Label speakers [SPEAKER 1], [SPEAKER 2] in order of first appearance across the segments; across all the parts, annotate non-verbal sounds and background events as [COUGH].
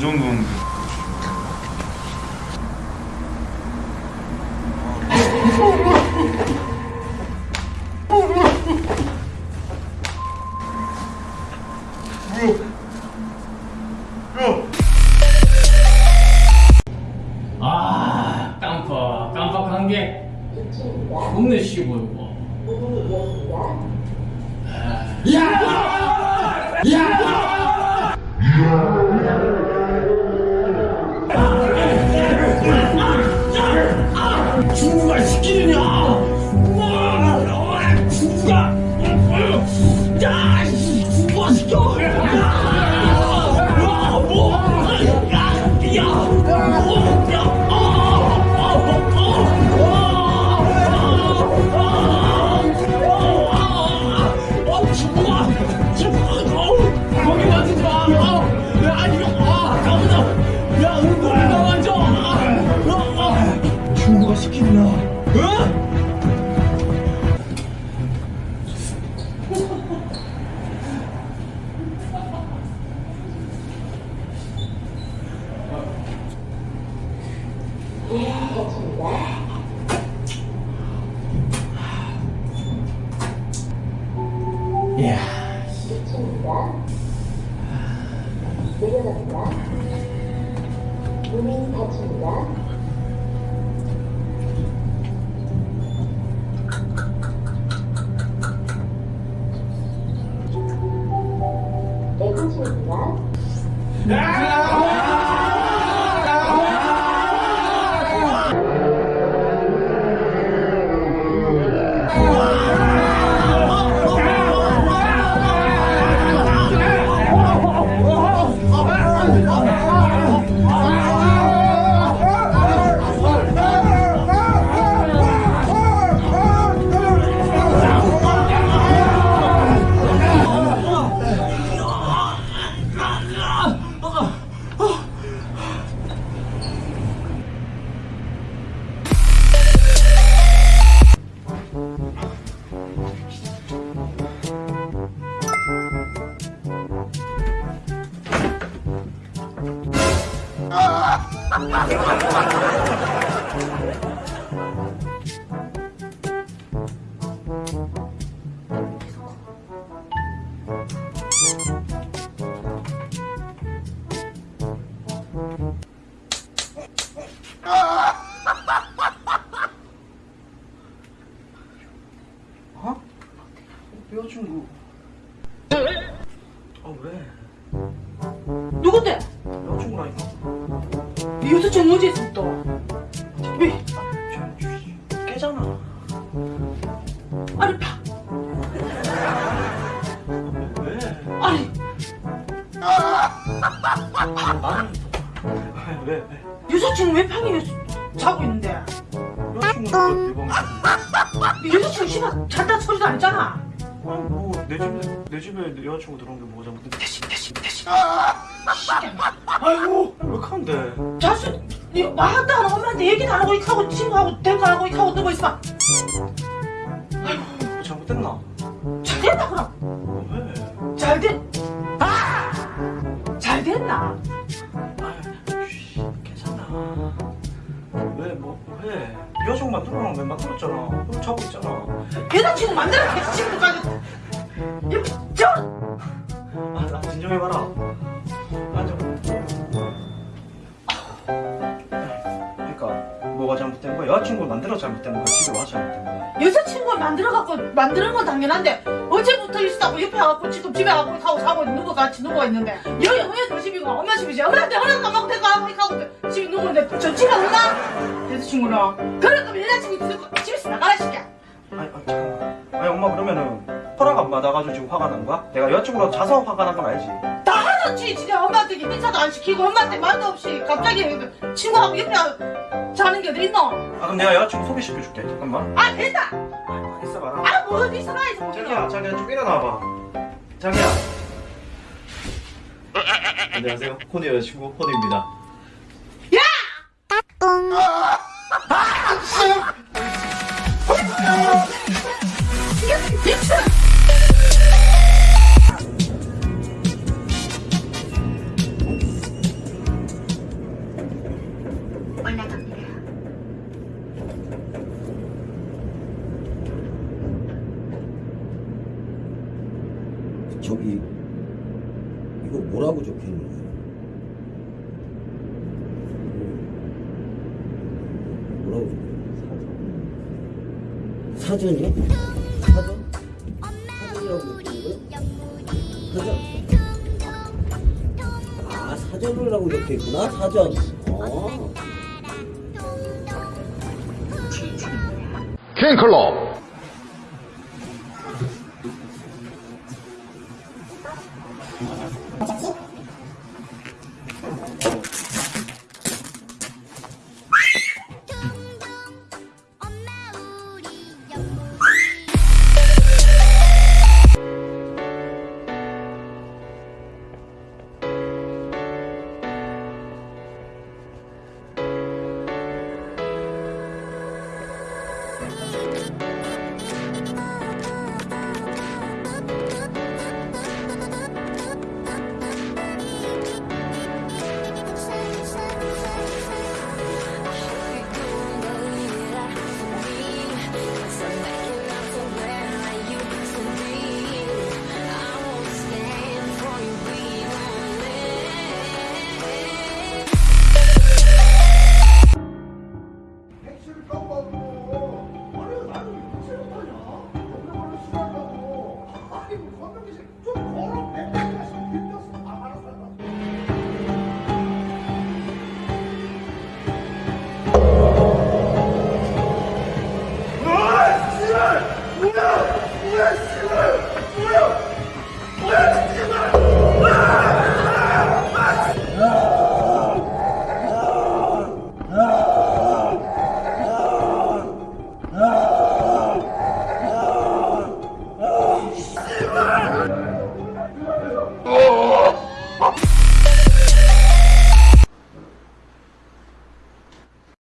[SPEAKER 1] 정... 너 언제 운동하는
[SPEAKER 2] 시키느냐? 어? 야,
[SPEAKER 3] 내려갑니다. 닫힙니다. 내부입니다
[SPEAKER 1] 왜?
[SPEAKER 4] 왜? 여자친구 왜 방에 자고 있는데?
[SPEAKER 1] 여자친구가 내 방에
[SPEAKER 4] 이 여자친구 씨발 잘다 소리도 안 했잖아
[SPEAKER 1] 아니 뭐내 집에 내 집에 내 여자친구 들어온 게 뭐가 잘못된
[SPEAKER 4] 대신 대신 대신
[SPEAKER 1] 아이고 왜 그런데
[SPEAKER 4] 자수 안 하고 엄마한테 얘기도 안 하고 이렇게 하고 친구하고 대고 안 하고 이렇게 하고 누워 있어
[SPEAKER 1] 뭐 잘못됐나?
[SPEAKER 4] 잘 됐나 그럼?
[SPEAKER 1] 어, 왜?
[SPEAKER 4] 잘 됐.. 아! 잘 됐나?
[SPEAKER 1] 왜? 여자친구 만들어놓은 왜 만들었잖아 그럼 자고 있잖아
[SPEAKER 4] 여자친구 만들어 여자친구까지 이거 저
[SPEAKER 1] 아, 나 진정해봐라. 앉아. 그러니까 뭐가 잘못된 거야? 여자친구 만들어 잘못된 거야? 집에 와서 잘못된 거야?
[SPEAKER 4] 여자친구가 만들어갖고 만드는 건 당연한데 어제부터 있었다고 옆에 와갖고 지금 집에 와고 하고 있는 거 같이 누워 있는데 여기 너 집이고 엄마 집이지 엄마한테 허락 안 받고 데리고 와고 이렇게 하고 집에 누워 있는데 저 집에 온나? 여자친구랑 그러니까 여자친구 들고 집에서 나가라 시켜
[SPEAKER 1] 아니, 아, 잠깐만. 아니, 엄마 그러면은 허락 안 받아가지고 지금 화가 난 거야? 내가 여자친구랑 자서 화가 난 건 알지?
[SPEAKER 4] 다 하나치 진짜 엄마한테 인사도 안 시키고 엄마한테 말도 없이 갑자기 친구하고 옆에 자는 게 어디 있노?
[SPEAKER 1] 아, 그럼 내가 여자친구 소개시켜줄게. 잠깐만.
[SPEAKER 4] 아 됐다
[SPEAKER 1] 어봐라.
[SPEAKER 4] 아뭐 어디 있어 나 있어
[SPEAKER 1] 자기야, 자기야, 좀 일어나봐. 자기야. 안녕하세요. 코니 여자친구 코니입니다.
[SPEAKER 3] 저기 이거 뭐라고 적혀있는 거야? 뭐라고 적혀있는 거야?
[SPEAKER 5] 사전이요? 사전?
[SPEAKER 6] 사전이라고 적혀있는 거야? 사전? 아 사전을 라고 적혀있구나 사전 어. 킹클럽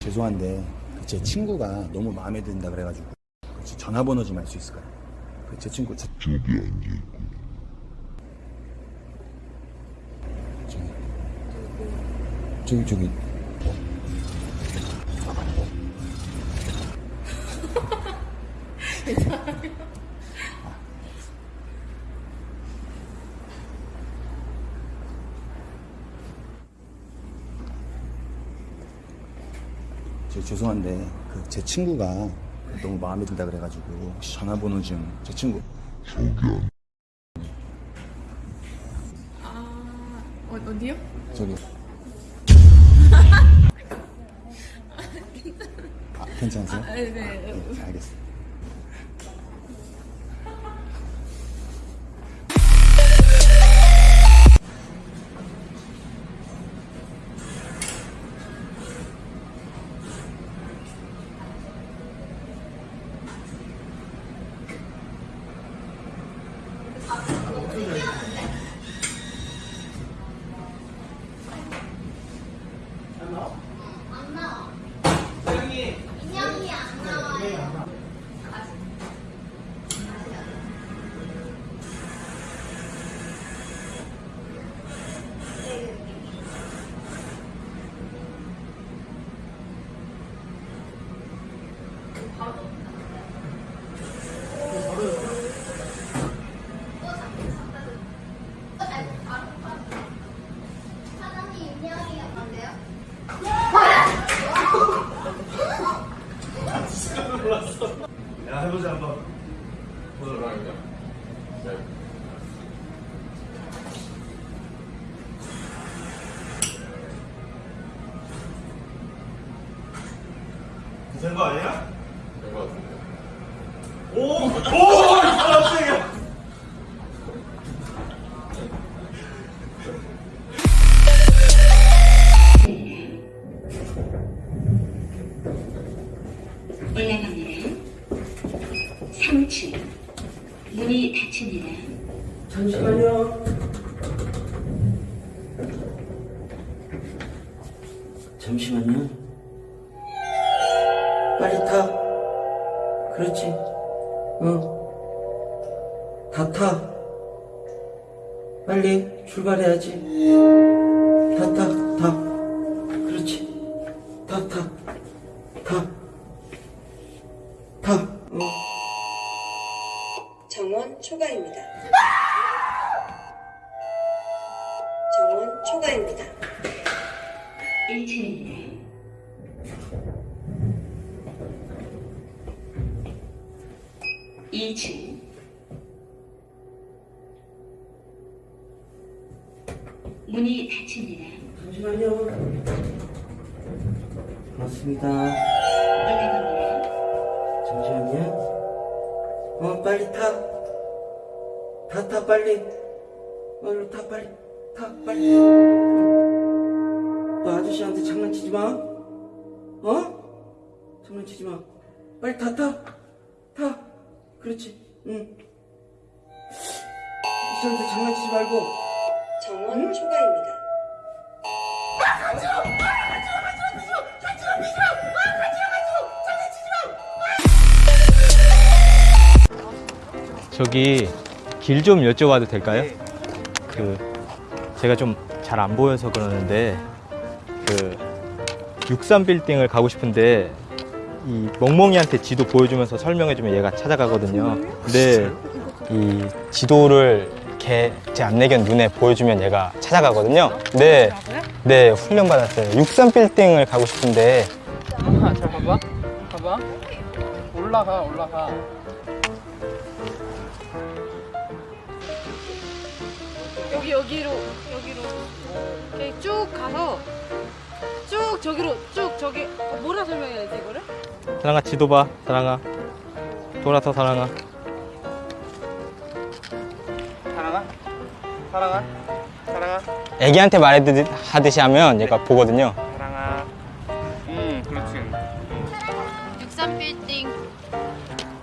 [SPEAKER 7] 죄송한데 그제 친구가 너무 마음에 든다 그래가지고 전화번호 좀 알 수 있을까요? 그제 친구 저, 저기 앉아있고. 저기 저기 저 죄송한데 그 제 친구가 너무 마음에 든다 그래가지고 혹시 전화번호 좀 제 친구
[SPEAKER 8] 어, 어디요?
[SPEAKER 7] 저기 [LAUGHS] 아 괜찮으세요?
[SPEAKER 8] 네, 네.
[SPEAKER 7] 네, 알겠습니다.
[SPEAKER 9] 보도록 하겠습니다 된거 아니야? 된 거 같은데 오! 오! 깜짝이야
[SPEAKER 10] 올라갑니다. 3층. 문이 닫힙니다.
[SPEAKER 3] 잠시만요. 잠시만요. 빨리 타. 그렇지. 응. 다 타. 빨리 출발해야지. 다 타, 타. 그렇지. 다 타. 타.
[SPEAKER 6] 문이 닫힙니다.
[SPEAKER 3] 잠시만요. 고맙습니다.
[SPEAKER 6] 올라갑니다.
[SPEAKER 3] 잠시만요. 어, 빨리 타. 타, 타, 빨리. 얼른 타, 빨리. 타, 빨리. 너 아저씨한테 장난치지 마. 어? 장난치지 마. 빨리 타, 타. 타. 그렇지. 응. 아저씨한테 장난치지 말고.
[SPEAKER 8] 정원 초과입니다.
[SPEAKER 11] 저기 길 좀 여쭤봐도 될까요? 그 제가 좀 잘 안 보여서 그러는데 그 63 빌딩을 가고 싶은데 이 멍멍이한테 지도 보여주면서 설명해주면 얘가 찾아가거든요. 근데 이 지도를 걔제 안내견 눈에 보여주면 얘가 찾아가거든요. 네, 네 훈련 받았어요. 63 빌딩을 가고 싶은데
[SPEAKER 2] 아, 잘 봐봐. 봐봐. 올라가, 올라가.
[SPEAKER 12] 여기 여기로 여기로 이렇게 쭉 가서 쭉 저기로 쭉 저기 어, 뭐라 설명해야 돼 이거를?
[SPEAKER 11] 사랑아 지도 봐, 사랑아 돌아서. 사랑아?
[SPEAKER 1] 사랑아? 사랑아?
[SPEAKER 11] 애기한테 말하듯이 하면 얘가 보거든요.
[SPEAKER 1] 사랑아. 응, 그렇지.
[SPEAKER 12] 63 빌딩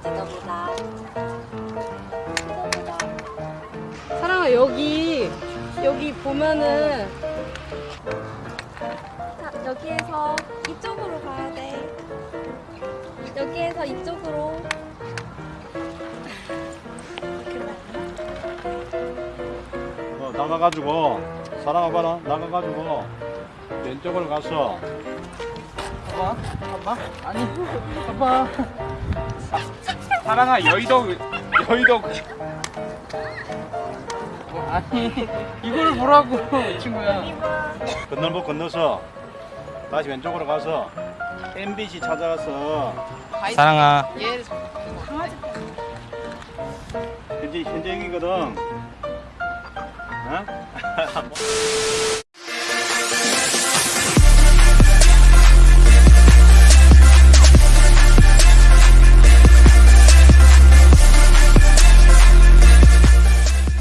[SPEAKER 8] 찍어보다.
[SPEAKER 12] 사랑아 여기 여기 보면은
[SPEAKER 8] 자, 여기에서 이쪽으로 가야 돼. 여기에서 이쪽으로.
[SPEAKER 13] 나가가지고 사랑아 봐라 나가가지고 왼쪽으로 가서
[SPEAKER 2] 봐봐. 봐봐. 아니, 봐봐. 사랑아, 여의도, 여의도. 아니, 이걸 보라고, 친구야.
[SPEAKER 13] 건널목 건너서 다시 왼쪽으로 가서 MBC 찾아가서
[SPEAKER 11] 사랑아.
[SPEAKER 12] 얘
[SPEAKER 13] 현재 현재 여기거든 어?